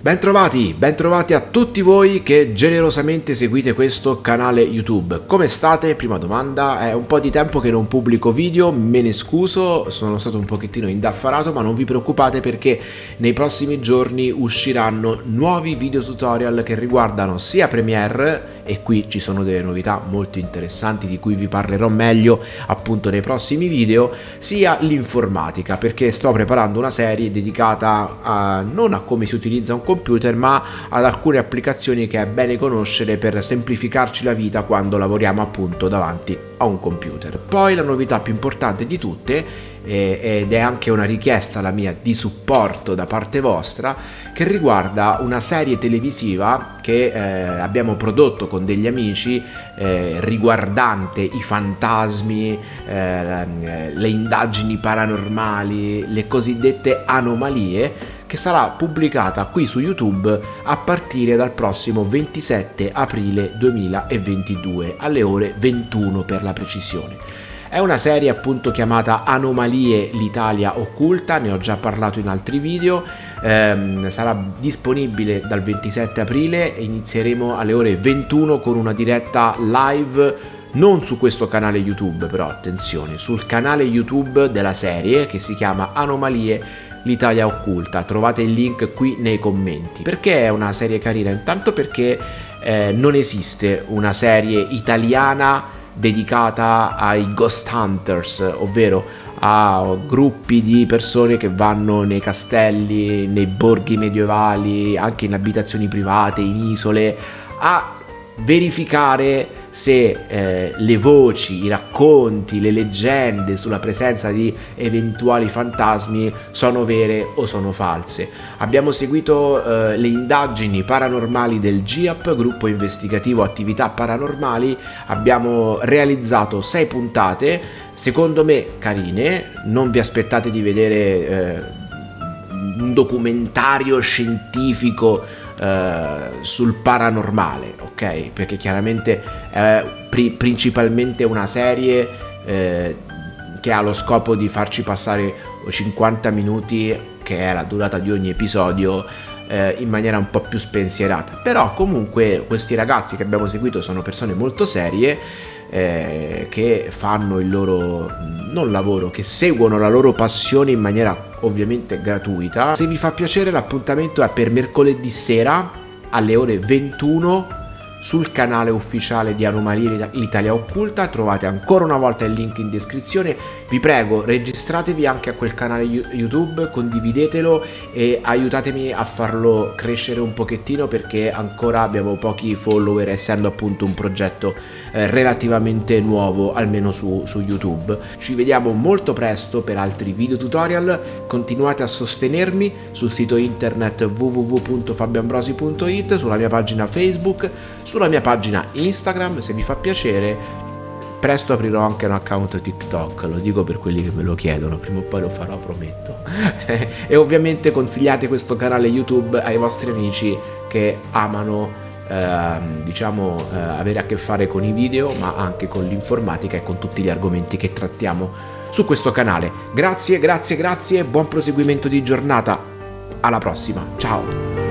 Bentrovati, bentrovati a tutti voi che generosamente seguite questo canale YouTube. Come state? Prima domanda, è un po' di tempo che non pubblico video, me ne scuso, sono stato un pochettino indaffarato, ma non vi preoccupate perché nei prossimi giorni usciranno nuovi video tutorial che riguardano sia Premiere e qui ci sono delle novità molto interessanti di cui vi parlerò meglio appunto nei prossimi video, sia l'informatica perché sto preparando una serie dedicata a, non a come si utilizza un computer ma ad alcune applicazioni che è bene conoscere per semplificarci la vita quando lavoriamo appunto davanti a un computer. Poi la novità più importante di tutte ed è anche una richiesta la mia di supporto da parte vostra che riguarda una serie televisiva che eh, abbiamo prodotto con degli amici eh, riguardante i fantasmi, eh, le indagini paranormali, le cosiddette anomalie che sarà pubblicata qui su YouTube a partire dal prossimo 27 aprile 2022 alle ore 21 per la precisione. È una serie appunto chiamata Anomalie l'Italia occulta, ne ho già parlato in altri video, ehm, sarà disponibile dal 27 aprile e inizieremo alle ore 21 con una diretta live non su questo canale YouTube però attenzione, sul canale YouTube della serie che si chiama Anomalie l'Italia occulta. Trovate il link qui nei commenti. Perché è una serie carina? Intanto perché eh, non esiste una serie italiana dedicata ai ghost hunters, ovvero a gruppi di persone che vanno nei castelli, nei borghi medievali, anche in abitazioni private, in isole, a verificare se eh, le voci, i racconti, le leggende sulla presenza di eventuali fantasmi sono vere o sono false. Abbiamo seguito eh, le indagini paranormali del GIAP, gruppo investigativo attività paranormali, abbiamo realizzato sei puntate, secondo me carine, non vi aspettate di vedere eh, un documentario scientifico eh, sul paranormale, ok? Perché chiaramente è pri principalmente una serie eh, che ha lo scopo di farci passare 50 minuti, che è la durata di ogni episodio, eh, in maniera un po' più spensierata. Però comunque questi ragazzi che abbiamo seguito sono persone molto serie eh, che fanno il loro non lavoro, che seguono la loro passione in maniera ovviamente gratuita. Se vi fa piacere l'appuntamento è per mercoledì sera alle ore 21 sul canale ufficiale di Anomalie l'Italia Occulta, trovate ancora una volta il link in descrizione, vi prego registratevi anche a quel canale YouTube, condividetelo e aiutatemi a farlo crescere un pochettino perché ancora abbiamo pochi follower essendo appunto un progetto eh, relativamente nuovo almeno su, su YouTube. Ci vediamo molto presto per altri video tutorial, continuate a sostenermi sul sito internet www.fabioambrosi.it, sulla mia pagina Facebook, sulla mia pagina Instagram se vi fa piacere presto aprirò anche un account TikTok, lo dico per quelli che me lo chiedono, prima o poi lo farò, prometto. e ovviamente consigliate questo canale YouTube ai vostri amici che amano eh, diciamo eh, avere a che fare con i video, ma anche con l'informatica e con tutti gli argomenti che trattiamo su questo canale. Grazie, grazie, grazie, buon proseguimento di giornata. Alla prossima, ciao!